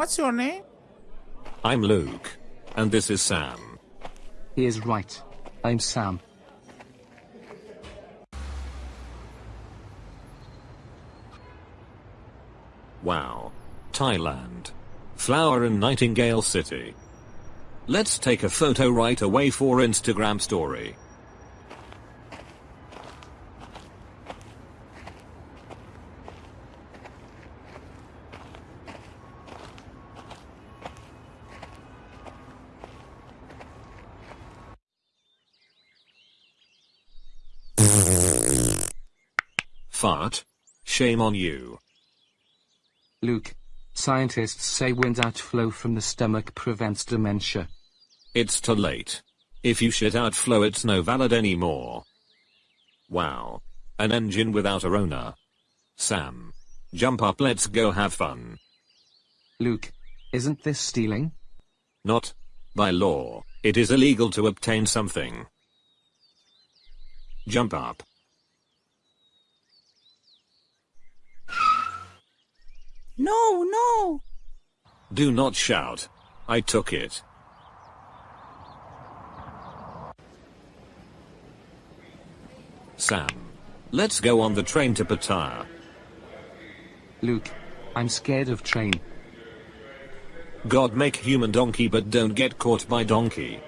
What's your name? I'm Luke. And this is Sam. He is right. I'm Sam. Wow. Thailand. Flower and Nightingale City. Let's take a photo right away for Instagram story. Fart. Shame on you. Luke. Scientists say wind outflow from the stomach prevents dementia. It's too late. If you shit outflow it's no valid anymore. Wow. An engine without a owner. Sam. Jump up let's go have fun. Luke. Isn't this stealing? Not. By law, it is illegal to obtain something. Jump up. No, no. Do not shout. I took it. Sam. Let's go on the train to Pattaya. Luke. I'm scared of train. God make human donkey but don't get caught by donkey.